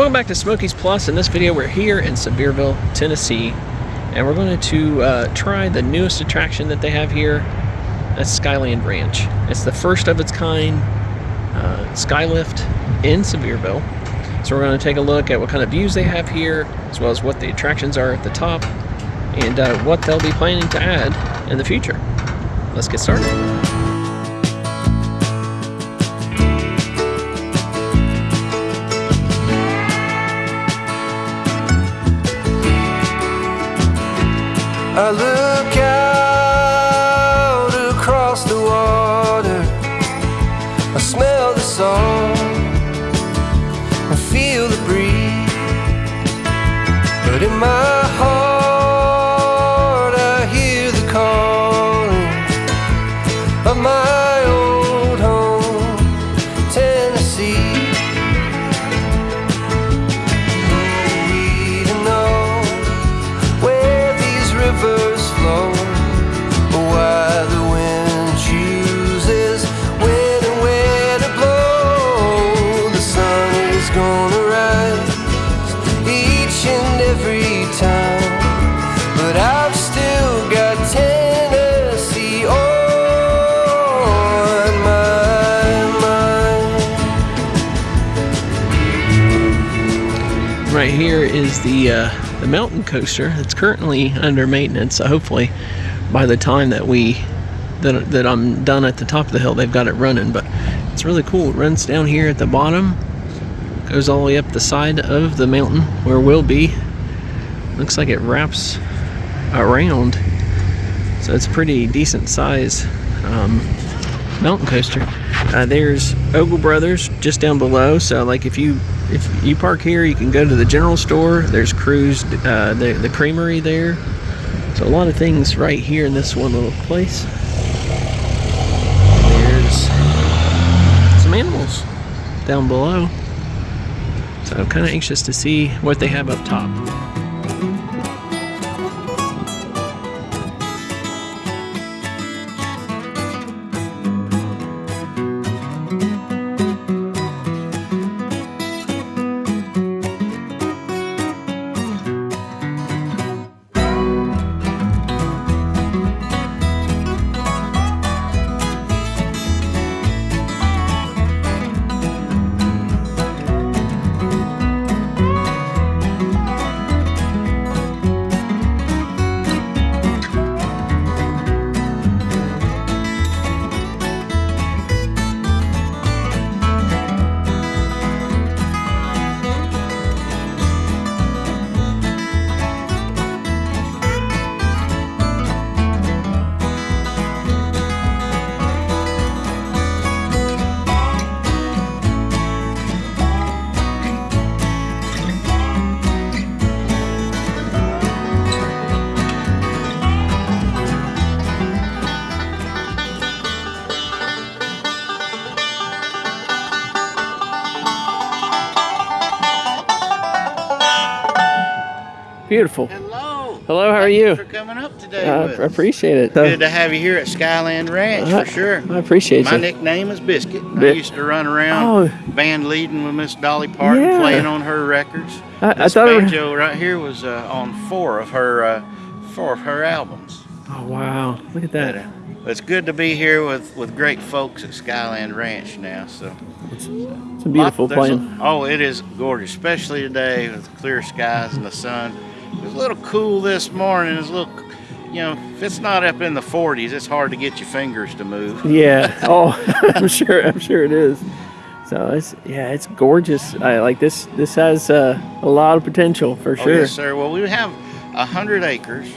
Welcome back to Smokies Plus. In this video, we're here in Sevierville, Tennessee, and we're going to uh, try the newest attraction that they have here. That's Skyland Ranch. It's the first of its kind uh, skylift in Sevierville. So we're going to take a look at what kind of views they have here, as well as what the attractions are at the top, and uh, what they'll be planning to add in the future. Let's get started. I the uh, the mountain coaster. It's currently under maintenance. So hopefully, by the time that we that that I'm done at the top of the hill, they've got it running. But it's really cool. It runs down here at the bottom, goes all the way up the side of the mountain where we'll be. Looks like it wraps around. So it's a pretty decent size um, mountain coaster. Uh, there's Ogle Brothers just down below. So like if you if you park here, you can go to the general store. There's Cruise, uh, the the creamery there. So a lot of things right here in this one little place. There's some animals down below. So I'm kind of anxious to see what they have up top. Beautiful. Hello. Hello, how are Thank you? for coming up today. With I appreciate it. Good to have you here at Skyland Ranch I- for sure. I appreciate it. My you. nickname is Biscuit. I used to run around Oh. band leading with Miss Dolly Parton, Yeah. playing on her records. I, I This thought. It banjo right here was uh, on four of her uh, four of her albums. oh wow! Look at But, that. uh, it's good to be here with, with great folks at Skyland Ranch now. So It's a beautiful Lot- there's a- plane. oh, it is gorgeous, especially today with clear skies and the sun. It was a little cool this morning. It's a little, you know, if it's not up in the 40s, it's hard to get your fingers to move. Yeah. Oh, I'm sure. I'm sure it is. So it's yeah, it's gorgeous. I like this. This has uh, a lot of potential for Oh, sure. yes, sir. Well, we have a hundred acres,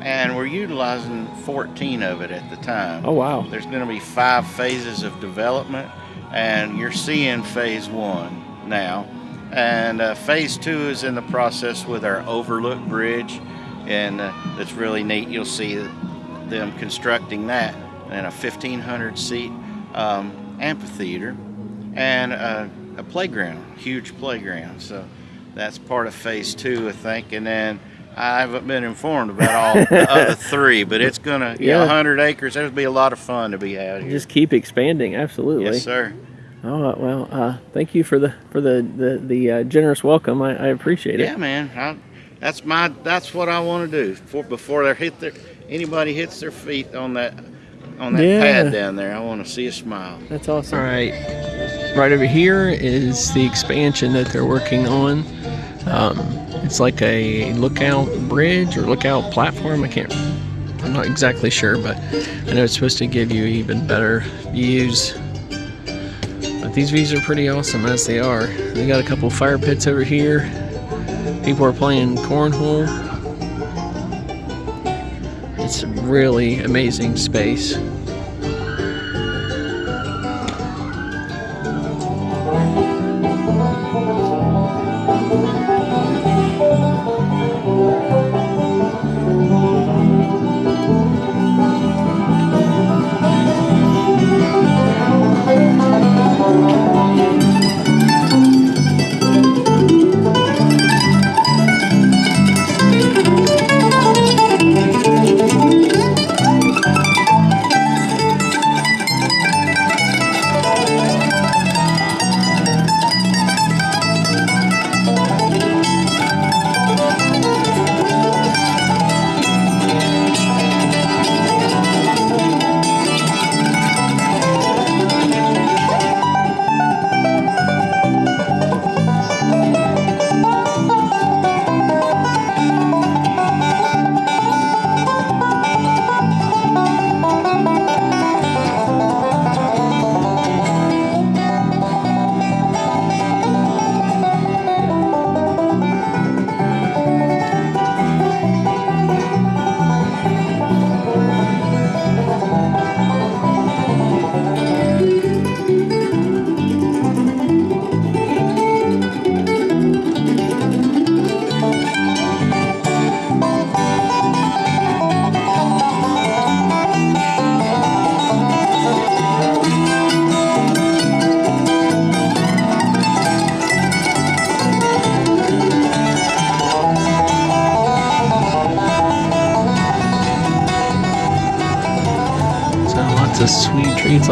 and we're utilizing 14 of it at the time. Oh wow. There's going to be five phases of development, and you're seeing phase one now. And uh, phase two is in the process with our overlook bridge, and uh, that's really neat. You'll see them constructing that and a 1,500 seat um, amphitheater and a, a playground, huge playground. So that's part of phase two, I think. And then I haven't been informed about all the other three, but it's gonna, yeah, Yeah. 100 acres. There'll be a lot of fun to be had here. Just keep expanding. Absolutely. yes, sir. Oh well, uh, thank you for the for the the, the uh, generous welcome. I, I appreciate it. Yeah, man. I, that's my that's what I want to do for before they hit their anybody hits their feet on that on that Yeah. pad down there. I want to see a smile. That's awesome. All right, right over here is the expansion that they're working on. Um, it's like a lookout bridge or lookout platform. I can't. I'm not exactly sure, but I know it's supposed to give you even better views. These views are pretty awesome as they are. They got a couple fire pits over here. People are playing cornhole. It's a really amazing space.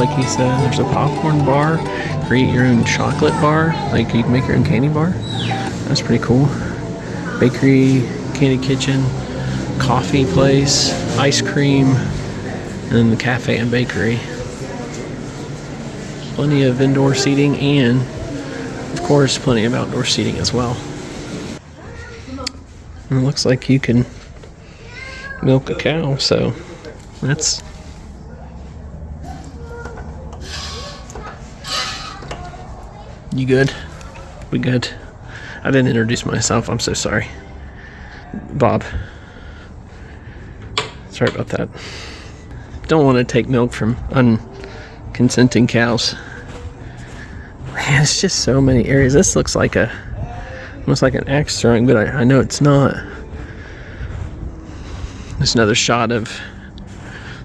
Like he said. There's a popcorn bar. Create your own chocolate bar. Like you can make your own candy bar. That's pretty cool. Bakery, candy kitchen, coffee place, ice cream, and then the cafe and bakery. Plenty of indoor seating and, of course, plenty of outdoor seating as well. And it looks like you can milk a cow, so that's You good? We good? I didn't introduce myself. I'm so sorry. Bob. Sorry about that. Don't want to take milk from unconsenting cows. Man, it's just so many areas. This looks like a almost like an axe throwing, but I, I know it's not. There's another shot of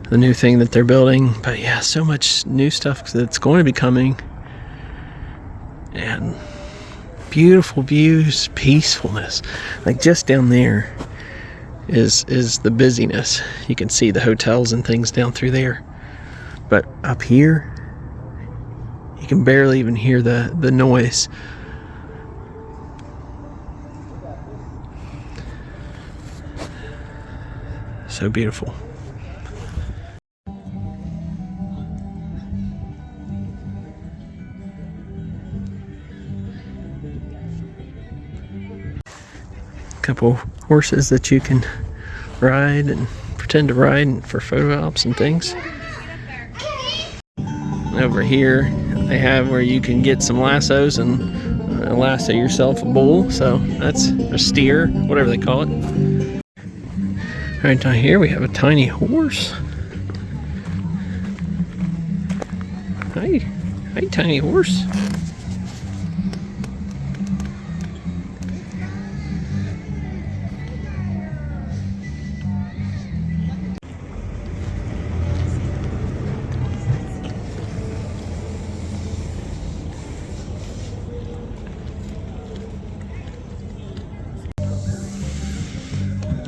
the new thing that they're building. But yeah, so much new stuff that's going to be coming and beautiful views, peacefulness. Like just down there is is the busyness. You can see the hotels and things down through there. But up here you can barely even hear the the noise. So beautiful. Couple horses that you can ride and pretend to ride for photo ops and things. Over here, they have where you can get some lassos and uh, lasso yourself a bull. So that's a steer, whatever they call it. Right down here, we have a tiny horse. Hi, hi, tiny horse.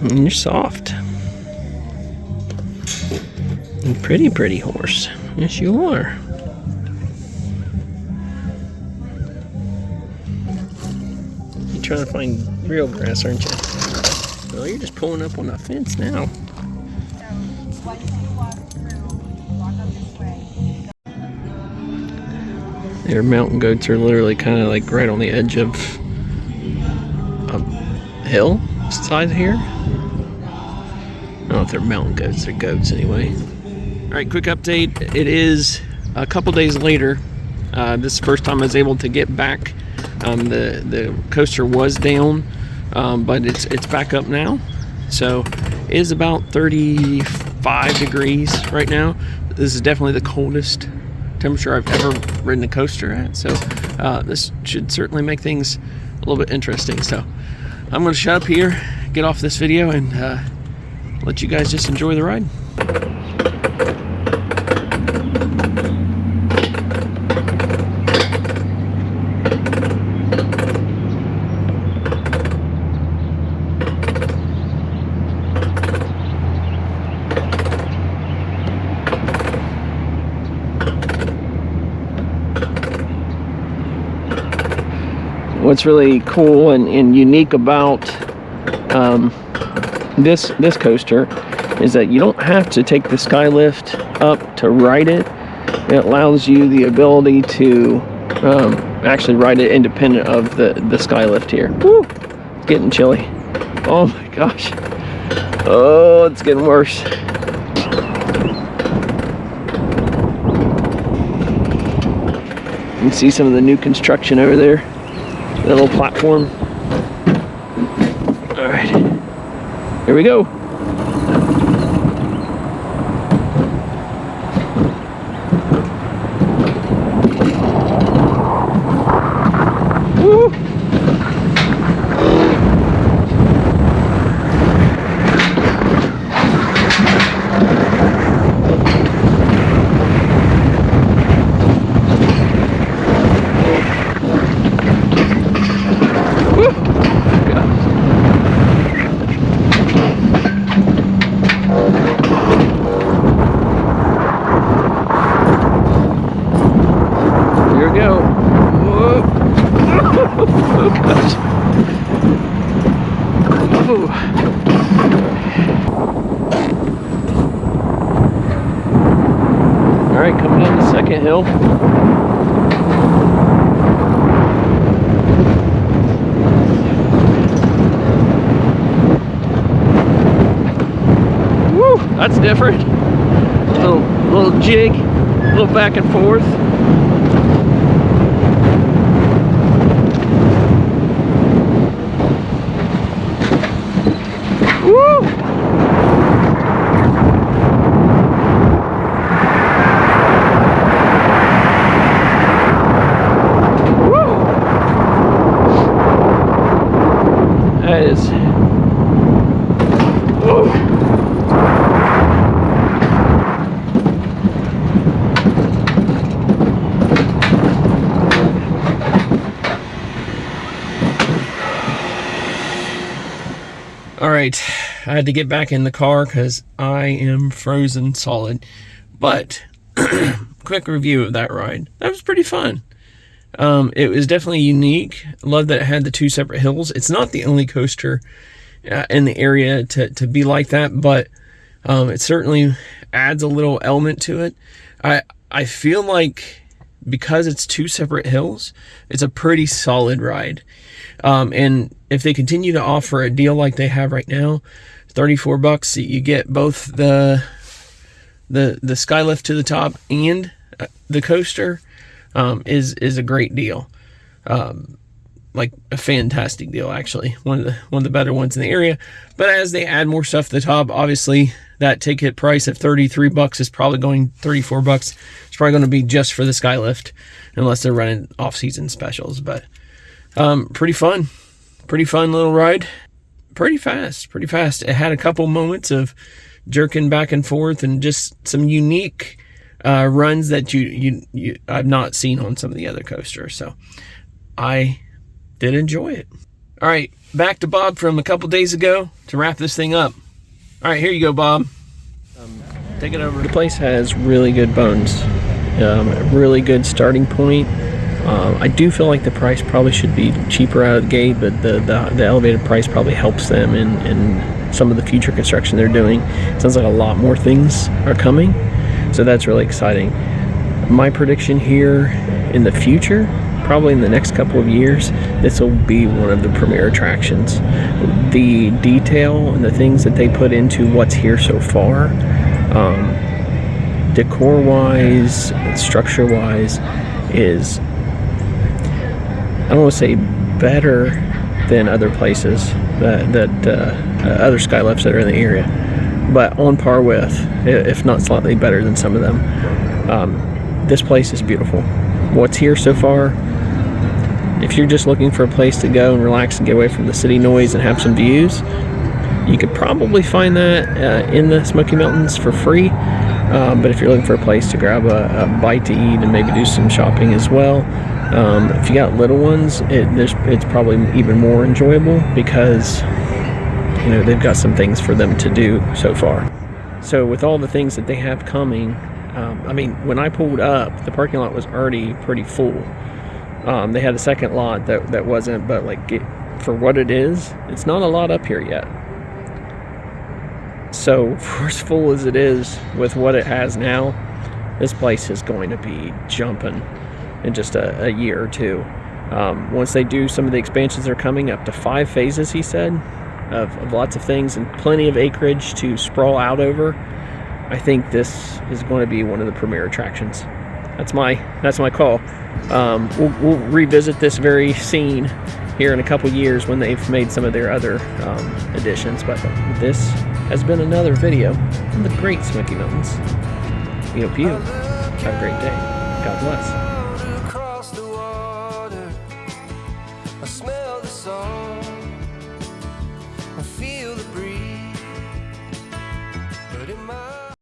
And you're soft. And pretty, pretty horse. Yes, you are. You're trying to find real grass, aren't you? Well, you're just pulling up on the fence now. Their mountain goats are literally kind of like right on the edge of a hill size here. Know if they're mountain goats, they're goats anyway. All right, quick update. It is a couple days later. Uh, this first time I was able to get back. Um, the the coaster was down, um, but it's it's back up now. So it is about 35 degrees right now. This is definitely the coldest temperature I've ever ridden a coaster at. So uh, this should certainly make things a little bit interesting. So I'm going to shut up here, get off this video, and uh, let you guys just enjoy the ride. what's really cool and, and unique about um, this this coaster is that you don't have to take the skylift up to ride it. It allows you the ability to um, actually ride it independent of the the skylift here. Woo! it's getting chilly. Oh my gosh. Oh it's getting worse. You can see some of the new construction over there. That little platform. All right, here we go. Woo! Here we go. Whoa. Oh, gosh. Ooh. All right, coming down the second hill. Woo, that's different. Little little jig, a little back and forth. Woo! Woo! That is. Woo! All right, I had to get back in the car because I am frozen solid. But quick review of that ride. That was pretty fun. Um, it was definitely unique. Love that it had the two separate hills. It's not the only coaster uh, in the area to, to be like that, but um, it certainly adds a little element to it. I I feel like because it's two separate hills, it's a pretty solid ride. Um, and if they continue to offer a deal like they have right now, 34 bucks, you get both the the the skylift to the top and uh, the coaster um, is is a great deal. Um, like a fantastic deal actually one of the one of the better ones in the area but as they add more stuff to the top obviously that ticket price of 33 bucks is probably going 34 bucks it's probably going to be just for the skylift unless they're running off-season specials but um, pretty fun pretty fun little ride pretty fast pretty fast it had a couple moments of jerking back and forth and just some unique uh, runs that you, you you I've not seen on some of the other coasters so I did enjoy it. All right, back to Bob from a couple days ago to wrap this thing up. All right, here you go, Bob. Um, take it over. The place has really good bones, um, a really good starting point Um, I do feel like the price probably should be cheaper out of the gate, but the, the, the elevated price probably helps them in, in some of the future construction they're doing. It Sounds like a lot more things are coming, so that's really exciting. My prediction here in the future, probably in the next couple of years, this will be one of the premier attractions. The detail and the things that they put into what's here so far, um, decor wise, structure wise, is I don't want to say better than other places that, that uh, uh, other skylifts that are in the area, but on par with, if not slightly better than some of them. Um, this place is beautiful. What's here so far, if you're just looking for a place to go and relax and get away from the city noise and have some views, you could probably find that uh, in the Smoky Mountains for free. Um, but if you're looking for a place to grab a, a bite to eat and maybe do some shopping as well, um, if you got little ones, it, it's probably even more enjoyable because you know they've got some things for them to do so far. So with all the things that they have coming, um, I mean, when I pulled up, the parking lot was already pretty full. Um, they had a second lot that that wasn't, but like it, for what it is, it's not a lot up here yet. So for as full as it is with what it has now, this place is going to be jumping in just a, a year or two. Um, once they do some of the expansions that are coming up to five phases, he said, of, of lots of things and plenty of acreage to sprawl out over. I think this is going to be one of the premier attractions. That's my that's my call. Um, we'll, we'll revisit this very scene here in a couple years when they've made some of their other um, additions. But this has been another video from the Great Smoky Mountains. We hope you have a great day. God bless.